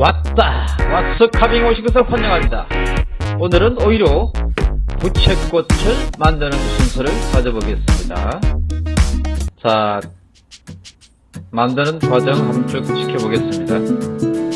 왔다! 왓츠 카빙 오신 것을 환영합니다. 오늘은 오히려 부채꽃을 만드는 순서를 가져보겠습니다. 자, 만드는 과정 한번 쭉 지켜보겠습니다.